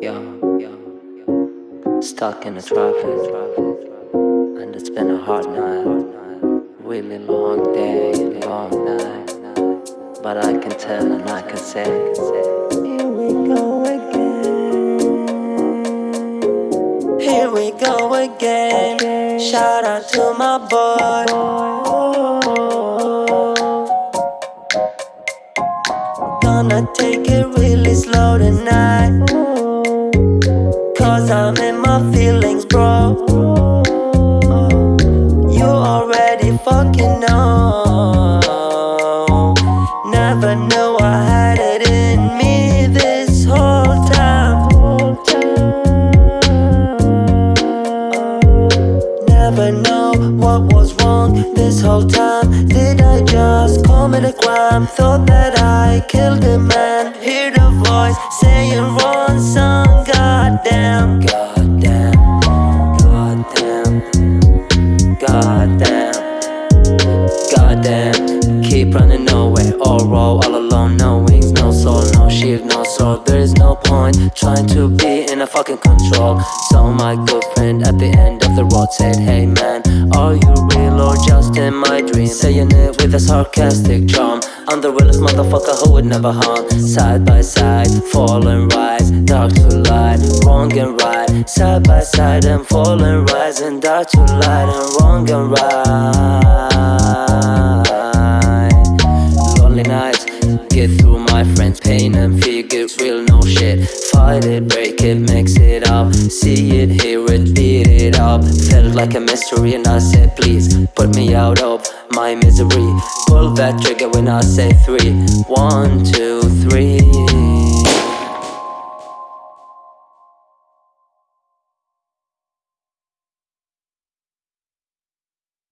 yeah. Stuck in the traffic, and it's been a hard night. Really long day, long night. But I can tell and I can say, Here we go again. Here we go again. Shout out to my boy. Gonna take it really slow tonight. I'm in my feelings, bro. You already fucking know. Never knew I had it in me this whole time. Never know what was wrong this whole time. Did I just commit a crime? Thought that I killed a man. Hear the voice saying wrong Keep running nowhere, all raw, all alone, no wings, no soul, no shield, no sword. There is no point trying to be in a fucking control. So my good friend at the end of the road said, Hey man, are you real or just in my dream? Saying it with a sarcastic charm. I'm the realest motherfucker who would never harm. Side by side, fall and rise, dark to light, wrong and right. Side by side and fall and rise, and dark to light and wrong and right. And feel get real, no shit. Fight it, break it, mix it up, see it, hear it, beat it up. Felt like a mystery, and I said, please put me out of my misery. Pull that trigger when I say three. One, two, three.